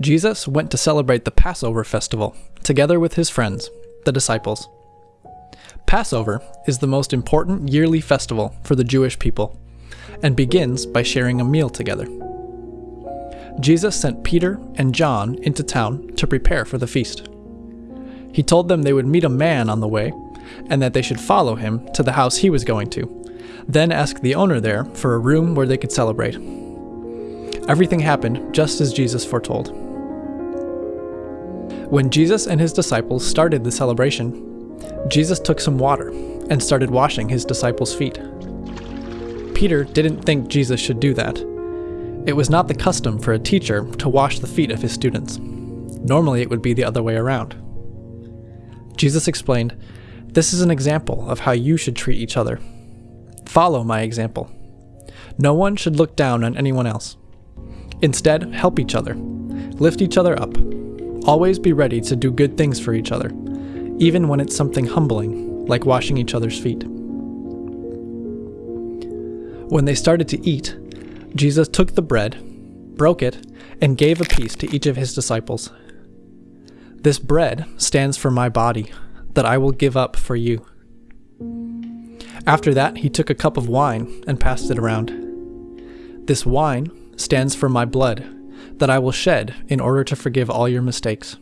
Jesus went to celebrate the Passover festival together with his friends, the disciples. Passover is the most important yearly festival for the Jewish people and begins by sharing a meal together. Jesus sent Peter and John into town to prepare for the feast. He told them they would meet a man on the way and that they should follow him to the house he was going to, then ask the owner there for a room where they could celebrate. Everything happened just as Jesus foretold. When Jesus and his disciples started the celebration, Jesus took some water and started washing his disciples' feet. Peter didn't think Jesus should do that. It was not the custom for a teacher to wash the feet of his students. Normally, it would be the other way around. Jesus explained, This is an example of how you should treat each other. Follow my example. No one should look down on anyone else. Instead, help each other. Lift each other up. Always be ready to do good things for each other, even when it's something humbling, like washing each other's feet. When they started to eat, Jesus took the bread, broke it, and gave a piece to each of his disciples. This bread stands for my body, that I will give up for you. After that, he took a cup of wine and passed it around. This wine stands for my blood, that I will shed in order to forgive all your mistakes.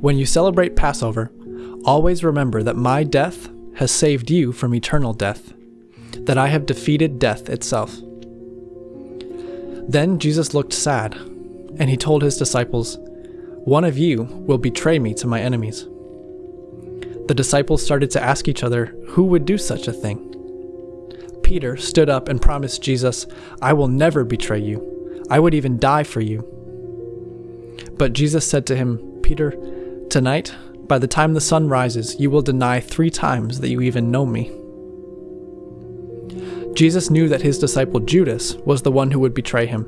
When you celebrate Passover, always remember that my death has saved you from eternal death, that I have defeated death itself. Then Jesus looked sad, and he told his disciples, One of you will betray me to my enemies. The disciples started to ask each other who would do such a thing. Peter stood up and promised Jesus, I will never betray you. I would even die for you. But Jesus said to him, Peter, tonight, by the time the sun rises, you will deny three times that you even know me. Jesus knew that his disciple Judas was the one who would betray him.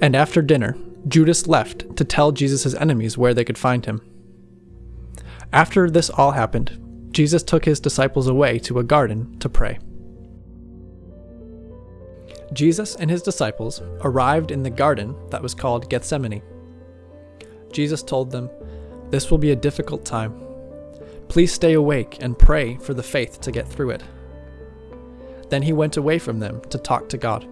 And after dinner, Judas left to tell Jesus' enemies where they could find him. After this all happened, Jesus took his disciples away to a garden to pray. Jesus and his disciples arrived in the garden that was called Gethsemane. Jesus told them, This will be a difficult time. Please stay awake and pray for the faith to get through it. Then he went away from them to talk to God.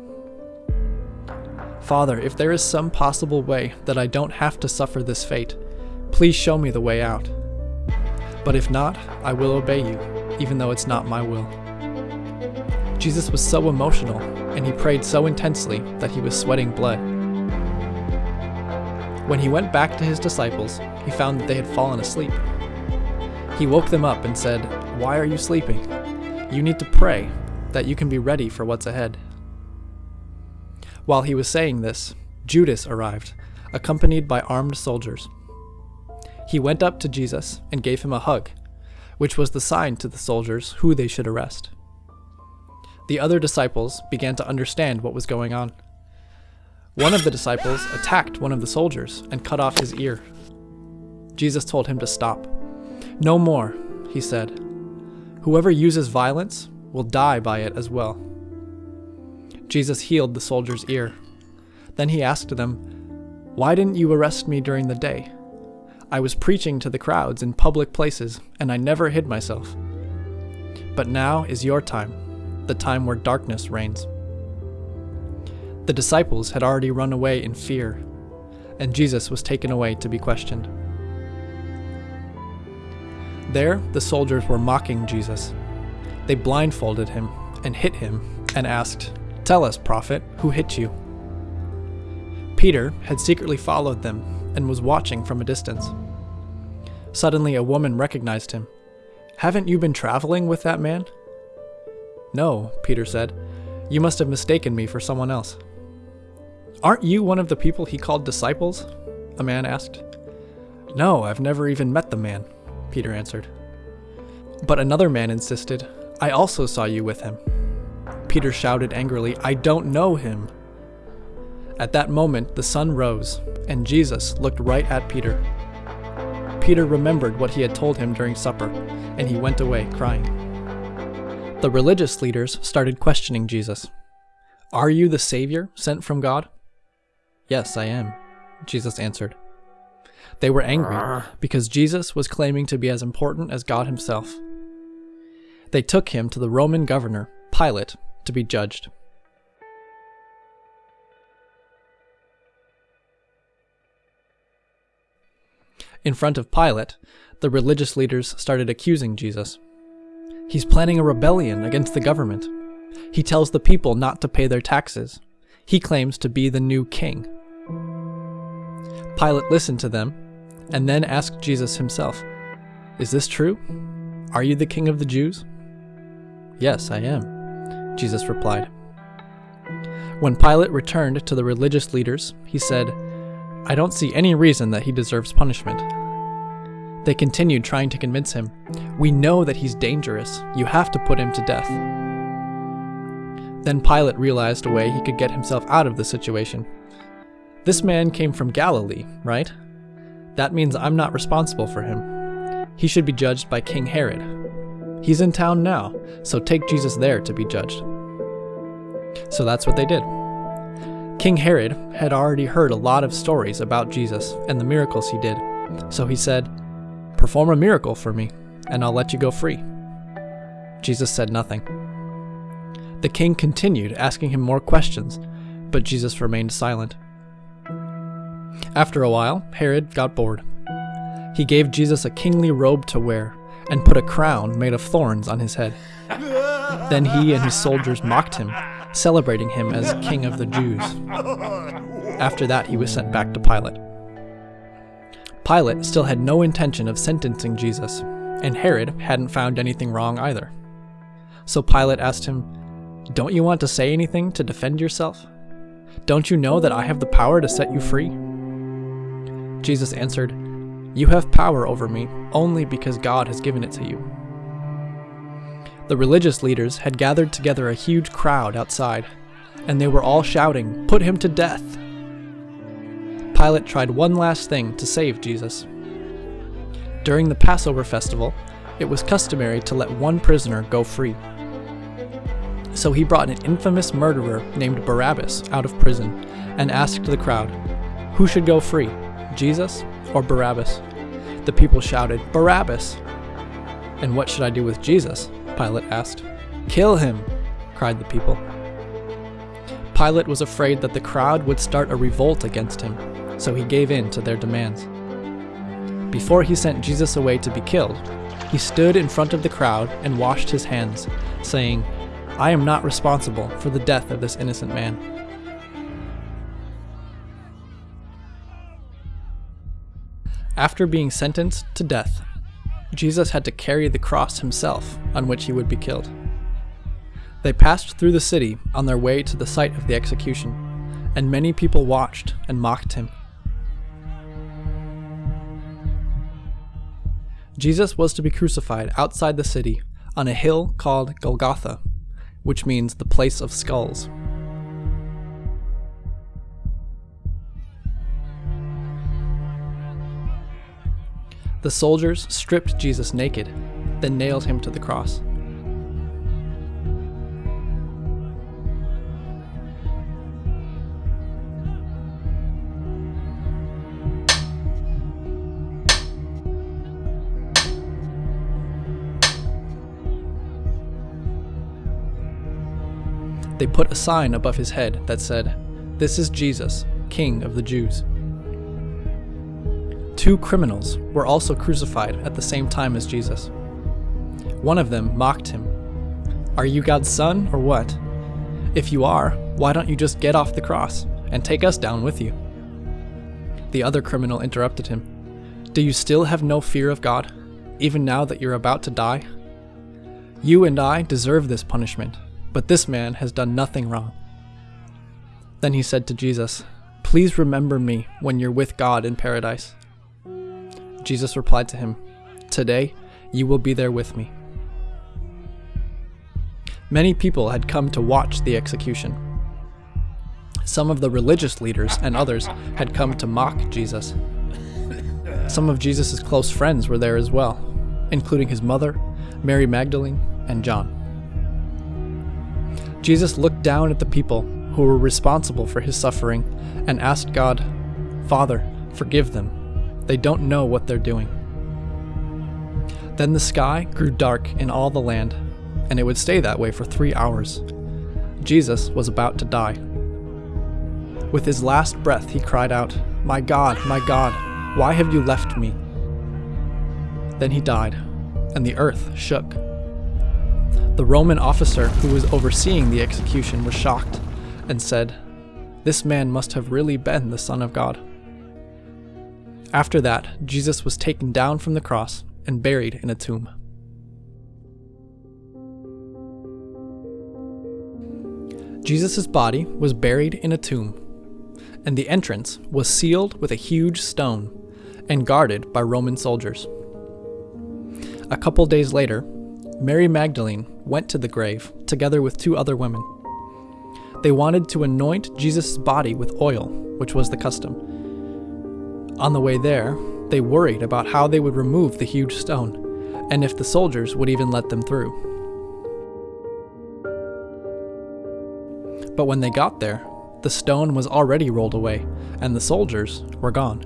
Father, if there is some possible way that I don't have to suffer this fate, please show me the way out. But if not, I will obey you, even though it's not my will. Jesus was so emotional, and he prayed so intensely that he was sweating blood. When he went back to his disciples, he found that they had fallen asleep. He woke them up and said, Why are you sleeping? You need to pray, that you can be ready for what's ahead. While he was saying this, Judas arrived, accompanied by armed soldiers. He went up to Jesus and gave him a hug, which was the sign to the soldiers who they should arrest. The other disciples began to understand what was going on. One of the disciples attacked one of the soldiers and cut off his ear. Jesus told him to stop. No more, he said. Whoever uses violence will die by it as well. Jesus healed the soldier's ear. Then he asked them, Why didn't you arrest me during the day? I was preaching to the crowds in public places, and I never hid myself. But now is your time, the time where darkness reigns. The disciples had already run away in fear, and Jesus was taken away to be questioned. There, the soldiers were mocking Jesus. They blindfolded him and hit him and asked, Tell us, prophet, who hit you? Peter had secretly followed them and was watching from a distance. Suddenly, a woman recognized him. Haven't you been traveling with that man? No, Peter said. You must have mistaken me for someone else. Aren't you one of the people he called disciples? A man asked. No, I've never even met the man, Peter answered. But another man insisted, I also saw you with him. Peter shouted angrily, I don't know him. At that moment, the sun rose, and Jesus looked right at Peter. Peter remembered what he had told him during supper, and he went away crying. The religious leaders started questioning Jesus. Are you the Savior sent from God? Yes, I am, Jesus answered. They were angry because Jesus was claiming to be as important as God himself. They took him to the Roman governor, Pilate, to be judged. In front of Pilate, the religious leaders started accusing Jesus. He's planning a rebellion against the government. He tells the people not to pay their taxes. He claims to be the new king. Pilate listened to them and then asked Jesus himself, Is this true? Are you the king of the Jews? Yes, I am, Jesus replied. When Pilate returned to the religious leaders, he said, I don't see any reason that he deserves punishment. They continued trying to convince him, We know that he's dangerous. You have to put him to death. Then Pilate realized a way he could get himself out of the situation. This man came from Galilee, right? That means I'm not responsible for him. He should be judged by King Herod. He's in town now, so take Jesus there to be judged. So that's what they did. King Herod had already heard a lot of stories about Jesus and the miracles he did, so he said, Perform a miracle for me, and I'll let you go free. Jesus said nothing. The king continued asking him more questions, but Jesus remained silent. After a while, Herod got bored. He gave Jesus a kingly robe to wear and put a crown made of thorns on his head. Then he and his soldiers mocked him, celebrating him as king of the Jews. After that, he was sent back to Pilate. Pilate still had no intention of sentencing Jesus, and Herod hadn't found anything wrong either. So Pilate asked him, Don't you want to say anything to defend yourself? Don't you know that I have the power to set you free? Jesus answered, You have power over me only because God has given it to you. The religious leaders had gathered together a huge crowd outside, and they were all shouting, Put him to death! Pilate tried one last thing to save Jesus. During the Passover festival, it was customary to let one prisoner go free. So he brought an infamous murderer named Barabbas out of prison and asked the crowd, Who should go free, Jesus or Barabbas? The people shouted, Barabbas! And what should I do with Jesus? Pilate asked. Kill him! cried the people. Pilate was afraid that the crowd would start a revolt against him, so he gave in to their demands. Before he sent Jesus away to be killed, he stood in front of the crowd and washed his hands, saying, I am not responsible for the death of this innocent man. After being sentenced to death, Jesus had to carry the cross himself on which he would be killed. They passed through the city on their way to the site of the execution, and many people watched and mocked him. Jesus was to be crucified outside the city on a hill called Golgotha, which means the place of skulls. The soldiers stripped Jesus naked, then nailed him to the cross. They put a sign above his head that said, This is Jesus, King of the Jews. Two criminals were also crucified at the same time as Jesus. One of them mocked him. Are you God's son or what? If you are, why don't you just get off the cross and take us down with you? The other criminal interrupted him. Do you still have no fear of God, even now that you're about to die? You and I deserve this punishment but this man has done nothing wrong. Then he said to Jesus, Please remember me when you're with God in paradise. Jesus replied to him, Today you will be there with me. Many people had come to watch the execution. Some of the religious leaders and others had come to mock Jesus. Some of Jesus' close friends were there as well, including his mother, Mary Magdalene, and John. Jesus looked down at the people who were responsible for his suffering and asked God, Father, forgive them. They don't know what they're doing. Then the sky grew dark in all the land, and it would stay that way for three hours. Jesus was about to die. With his last breath, he cried out, My God, my God, why have you left me? Then he died, and the earth shook. The Roman officer who was overseeing the execution was shocked and said, This man must have really been the Son of God. After that, Jesus was taken down from the cross and buried in a tomb. Jesus' body was buried in a tomb, and the entrance was sealed with a huge stone and guarded by Roman soldiers. A couple days later, Mary Magdalene went to the grave together with two other women. They wanted to anoint Jesus' body with oil, which was the custom. On the way there, they worried about how they would remove the huge stone, and if the soldiers would even let them through. But when they got there, the stone was already rolled away, and the soldiers were gone.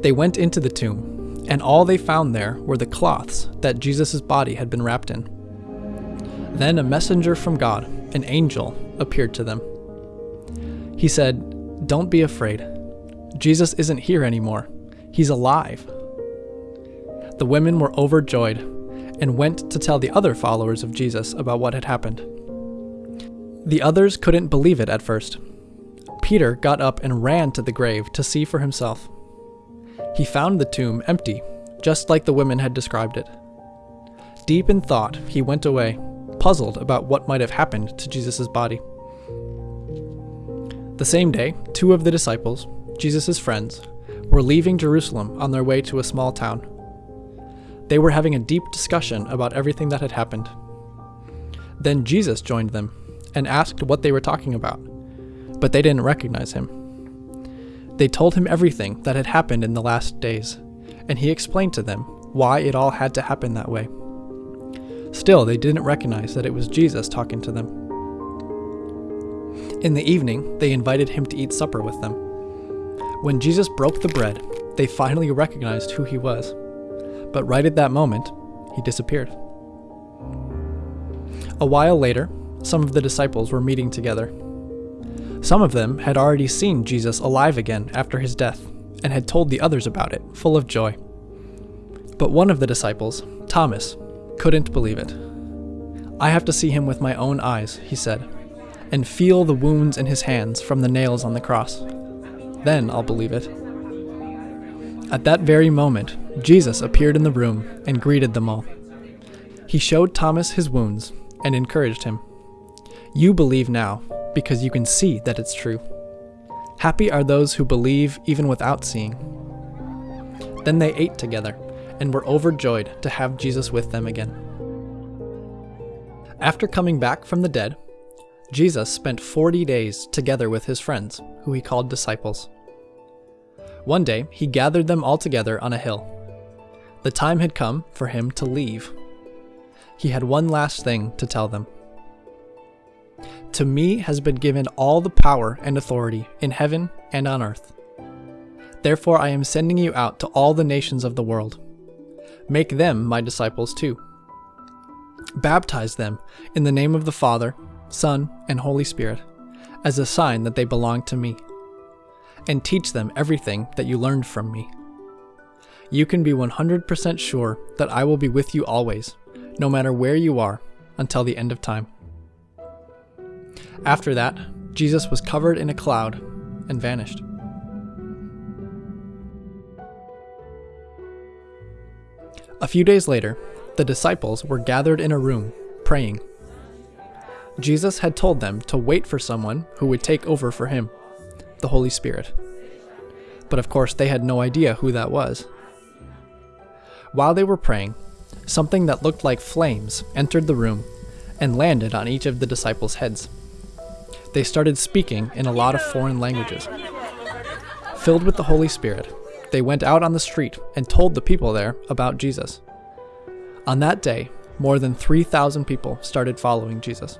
They went into the tomb, and all they found there were the cloths that Jesus' body had been wrapped in. Then a messenger from God, an angel, appeared to them. He said, Don't be afraid. Jesus isn't here anymore. He's alive. The women were overjoyed and went to tell the other followers of Jesus about what had happened. The others couldn't believe it at first. Peter got up and ran to the grave to see for himself. He found the tomb empty, just like the women had described it. Deep in thought, he went away, puzzled about what might have happened to Jesus' body. The same day, two of the disciples, Jesus' friends, were leaving Jerusalem on their way to a small town. They were having a deep discussion about everything that had happened. Then Jesus joined them and asked what they were talking about, but they didn't recognize him. They told him everything that had happened in the last days, and he explained to them why it all had to happen that way. Still, they didn't recognize that it was Jesus talking to them. In the evening, they invited him to eat supper with them. When Jesus broke the bread, they finally recognized who he was. But right at that moment, he disappeared. A while later, some of the disciples were meeting together. Some of them had already seen Jesus alive again after his death and had told the others about it, full of joy. But one of the disciples, Thomas, couldn't believe it. I have to see him with my own eyes, he said, and feel the wounds in his hands from the nails on the cross. Then I'll believe it. At that very moment, Jesus appeared in the room and greeted them all. He showed Thomas his wounds and encouraged him. You believe now, because you can see that it's true. Happy are those who believe even without seeing. Then they ate together and were overjoyed to have Jesus with them again. After coming back from the dead, Jesus spent 40 days together with his friends, who he called disciples. One day, he gathered them all together on a hill. The time had come for him to leave. He had one last thing to tell them. To me has been given all the power and authority in heaven and on earth. Therefore, I am sending you out to all the nations of the world. Make them my disciples too. Baptize them in the name of the Father, Son, and Holy Spirit, as a sign that they belong to me. And teach them everything that you learned from me. You can be 100% sure that I will be with you always, no matter where you are, until the end of time. After that, Jesus was covered in a cloud and vanished. A few days later, the disciples were gathered in a room, praying. Jesus had told them to wait for someone who would take over for him, the Holy Spirit. But of course, they had no idea who that was. While they were praying, something that looked like flames entered the room and landed on each of the disciples' heads they started speaking in a lot of foreign languages. Filled with the Holy Spirit, they went out on the street and told the people there about Jesus. On that day, more than 3,000 people started following Jesus.